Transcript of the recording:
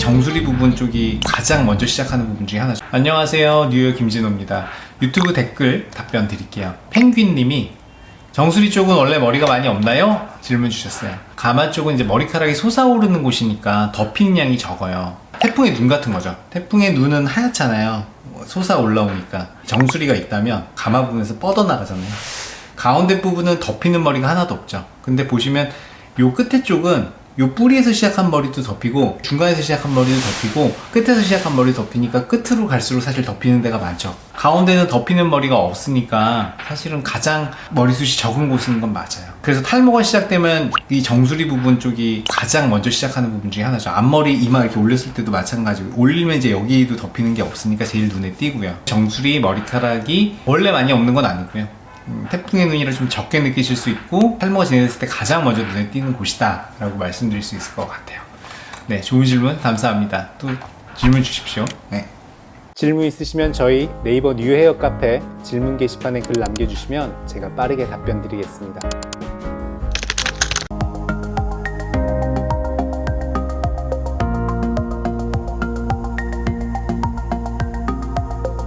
정수리 부분 쪽이 가장 먼저 시작하는 부분 중에 하나죠. 안녕하세요. 뉴욕 김진호입니다. 유튜브 댓글 답변 드릴게요. 펭귄님이 정수리 쪽은 원래 머리가 많이 없나요? 질문 주셨어요. 가마 쪽은 이제 머리카락이 솟아오르는 곳이니까 덮이는 양이 적어요. 태풍의 눈 같은 거죠. 태풍의 눈은 하얗잖아요. 솟아 올라오니까. 정수리가 있다면 가마 부분에서 뻗어나가잖아요. 가운데 부분은 덮이는 머리가 하나도 없죠. 근데 보시면 요 끝에 쪽은 요 뿌리에서 시작한 머리도 덮이고 중간에서 시작한 머리도 덮이고 끝에서 시작한 머리도 덮이니까 끝으로 갈수록 사실 덮이는 데가 많죠. 가운데는 덮이는 머리가 없으니까 사실은 가장 머리숱이 적은 곳인 건 맞아요. 그래서 탈모가 시작되면 이 정수리 부분 쪽이 가장 먼저 시작하는 부분 중에 하나죠. 앞머리 이마 이렇게 올렸을 때도 마찬가지고 올리면 이제 여기도 덮이는 게 없으니까 제일 눈에 띄고요. 정수리 머리카락이 원래 많이 없는 건 아니고요. 음, 태풍의 눈이라 좀 적게 느끼실 수 있고 탈모가 진행됐을 때 가장 먼저 눈에 띄는 곳이다 라고 말씀드릴 수 있을 것 같아요. 네 좋은 질문 감사합니다. 또 질문 주십시오. 네. 질문 있으시면 저희 네이버 뉴헤어 카페 질문 게시판에 글 남겨주시면 제가 빠르게 답변 드리겠습니다